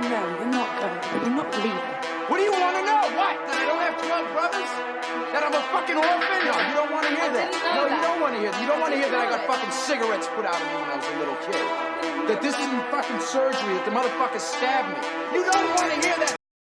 No, you're not going. You're not leaving. What do you want to know? What? That I don't have 12 brothers? That I'm a fucking orphan? No, you don't want to hear that. No, you don't want to hear that. You don't want to hear that I got fucking cigarettes put out of me when I was a little kid. That this isn't fucking surgery, that the motherfucker stabbed me. You don't want to.